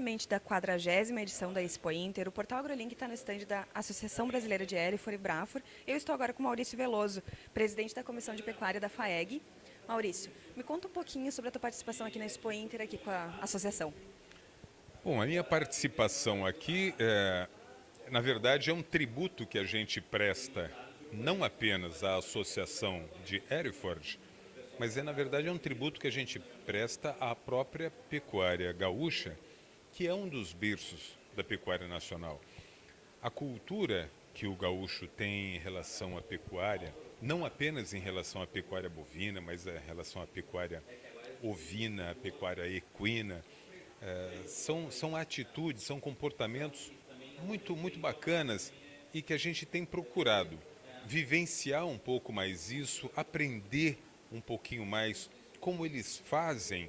diretamente da 40 edição da Expo Inter. O Portal AgroLink está no estande da Associação Brasileira de Erifor e Brafor. Eu estou agora com Maurício Veloso, presidente da Comissão de Pecuária da FAEG. Maurício, me conta um pouquinho sobre a tua participação aqui na Expo Inter, aqui com a associação. Bom, a minha participação aqui, é, na verdade, é um tributo que a gente presta não apenas à Associação de Hereford, mas é na verdade é um tributo que a gente presta à própria pecuária gaúcha, que é um dos berços da pecuária nacional. A cultura que o gaúcho tem em relação à pecuária, não apenas em relação à pecuária bovina, mas em relação à pecuária ovina, à pecuária equina, é, são, são atitudes, são comportamentos muito, muito bacanas e que a gente tem procurado vivenciar um pouco mais isso, aprender um pouquinho mais como eles fazem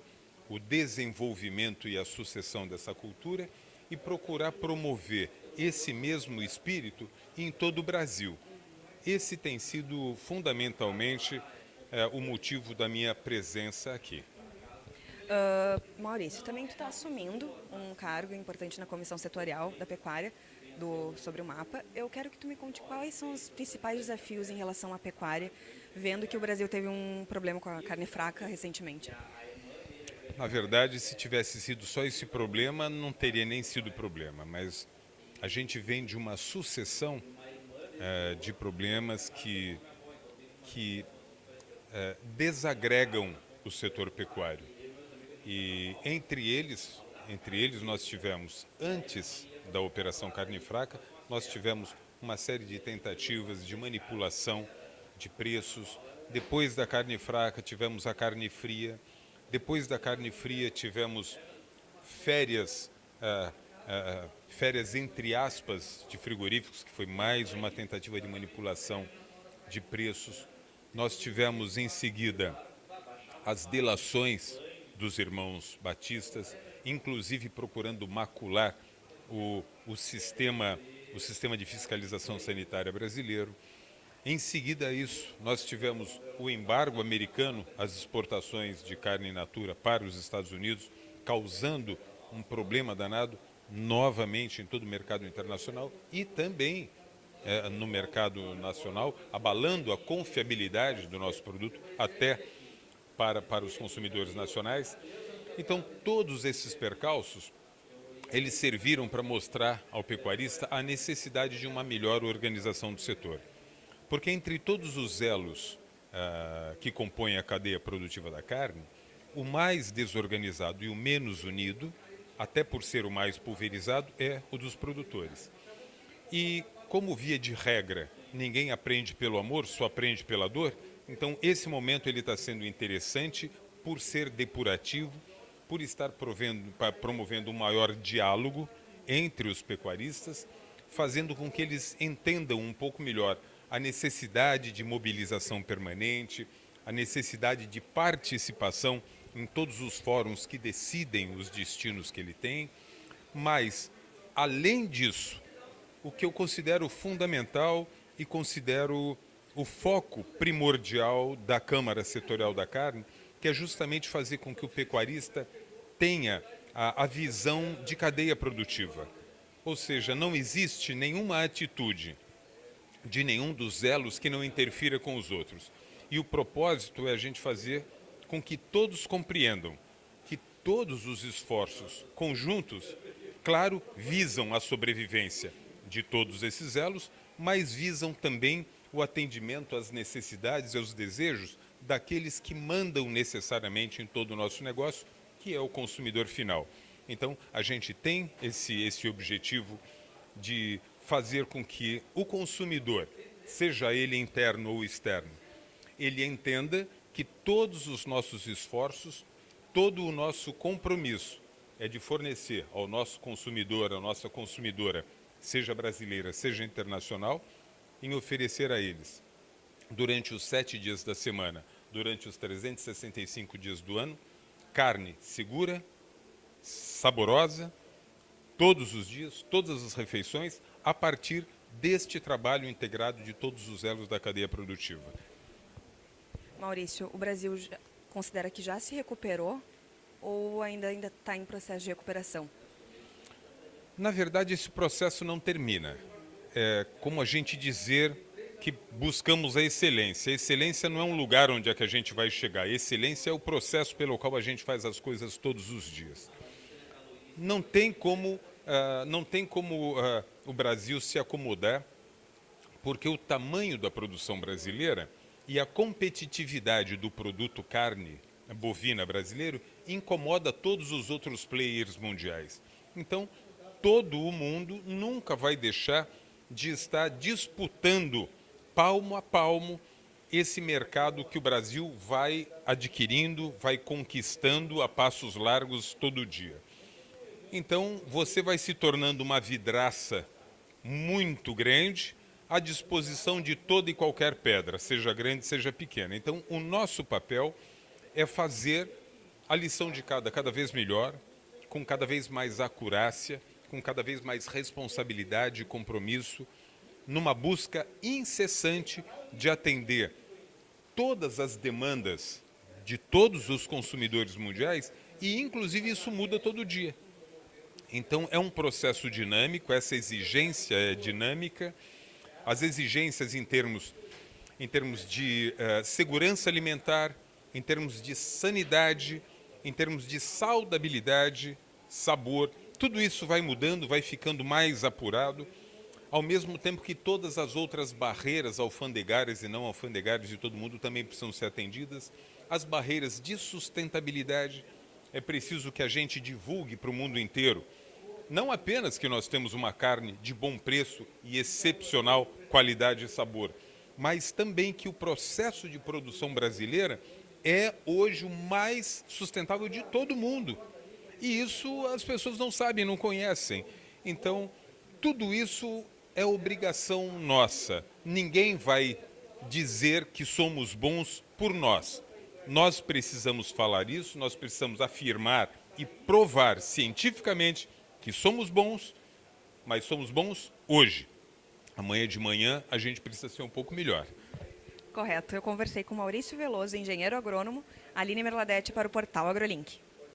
o desenvolvimento e a sucessão dessa cultura e procurar promover esse mesmo espírito em todo o Brasil. Esse tem sido fundamentalmente é, o motivo da minha presença aqui. Uh, Maurício, também tu está assumindo um cargo importante na comissão setorial da pecuária do, sobre o mapa. Eu quero que tu me conte quais são os principais desafios em relação à pecuária, vendo que o Brasil teve um problema com a carne fraca recentemente. Na verdade, se tivesse sido só esse problema, não teria nem sido problema, mas a gente vem de uma sucessão é, de problemas que, que é, desagregam o setor pecuário. E entre eles, entre eles nós tivemos antes da Operação Carne Fraca, nós tivemos uma série de tentativas de manipulação de preços. Depois da carne fraca, tivemos a carne fria. Depois da carne fria, tivemos férias, uh, uh, férias entre aspas de frigoríficos, que foi mais uma tentativa de manipulação de preços. Nós tivemos em seguida as delações dos irmãos batistas, inclusive procurando macular o, o, sistema, o sistema de fiscalização sanitária brasileiro. Em seguida a isso, nós tivemos o embargo americano às exportações de carne in natura para os Estados Unidos, causando um problema danado novamente em todo o mercado internacional e também é, no mercado nacional, abalando a confiabilidade do nosso produto até para, para os consumidores nacionais. Então, todos esses percalços eles serviram para mostrar ao pecuarista a necessidade de uma melhor organização do setor. Porque entre todos os elos uh, que compõem a cadeia produtiva da carne, o mais desorganizado e o menos unido, até por ser o mais pulverizado, é o dos produtores. E como via de regra, ninguém aprende pelo amor, só aprende pela dor, então esse momento ele está sendo interessante por ser depurativo, por estar provendo, promovendo um maior diálogo entre os pecuaristas, fazendo com que eles entendam um pouco melhor a necessidade de mobilização permanente, a necessidade de participação em todos os fóruns que decidem os destinos que ele tem, mas, além disso, o que eu considero fundamental e considero o foco primordial da Câmara Setorial da Carne que é justamente fazer com que o pecuarista tenha a, a visão de cadeia produtiva. Ou seja, não existe nenhuma atitude de nenhum dos elos que não interfira com os outros. E o propósito é a gente fazer com que todos compreendam que todos os esforços conjuntos, claro, visam a sobrevivência de todos esses elos, mas visam também o atendimento às necessidades e aos desejos daqueles que mandam necessariamente em todo o nosso negócio, que é o consumidor final. Então, a gente tem esse, esse objetivo de fazer com que o consumidor, seja ele interno ou externo, ele entenda que todos os nossos esforços, todo o nosso compromisso é de fornecer ao nosso consumidor, à nossa consumidora, seja brasileira, seja internacional, em oferecer a eles, durante os sete dias da semana, durante os 365 dias do ano, carne segura, saborosa, todos os dias, todas as refeições, a partir deste trabalho integrado de todos os elos da cadeia produtiva. Maurício, o Brasil considera que já se recuperou ou ainda está em processo de recuperação? Na verdade, esse processo não termina. É como a gente dizer que buscamos a excelência. A excelência não é um lugar onde é que a gente vai chegar. A excelência é o processo pelo qual a gente faz as coisas todos os dias. Não tem como, uh, não tem como uh, o Brasil se acomodar, porque o tamanho da produção brasileira e a competitividade do produto carne bovina brasileiro incomoda todos os outros players mundiais. Então, todo o mundo nunca vai deixar de estar disputando palmo a palmo esse mercado que o Brasil vai adquirindo, vai conquistando a passos largos todo dia. Então, você vai se tornando uma vidraça muito grande à disposição de toda e qualquer pedra, seja grande, seja pequena. Então, o nosso papel é fazer a lição de cada cada vez melhor, com cada vez mais acurácia, com cada vez mais responsabilidade e compromisso, numa busca incessante de atender todas as demandas de todos os consumidores mundiais e, inclusive, isso muda todo dia. Então, é um processo dinâmico, essa exigência é dinâmica, as exigências em termos, em termos de uh, segurança alimentar, em termos de sanidade, em termos de saudabilidade, sabor, tudo isso vai mudando, vai ficando mais apurado, ao mesmo tempo que todas as outras barreiras alfandegárias e não alfandegárias de todo mundo também precisam ser atendidas. As barreiras de sustentabilidade, é preciso que a gente divulgue para o mundo inteiro. Não apenas que nós temos uma carne de bom preço e excepcional qualidade e sabor, mas também que o processo de produção brasileira é hoje o mais sustentável de todo mundo. E isso as pessoas não sabem, não conhecem. Então, tudo isso é obrigação nossa. Ninguém vai dizer que somos bons por nós. Nós precisamos falar isso, nós precisamos afirmar e provar cientificamente que somos bons, mas somos bons hoje. Amanhã de manhã a gente precisa ser um pouco melhor. Correto. Eu conversei com Maurício Veloso, engenheiro agrônomo, Aline Merladete para o portal AgroLink.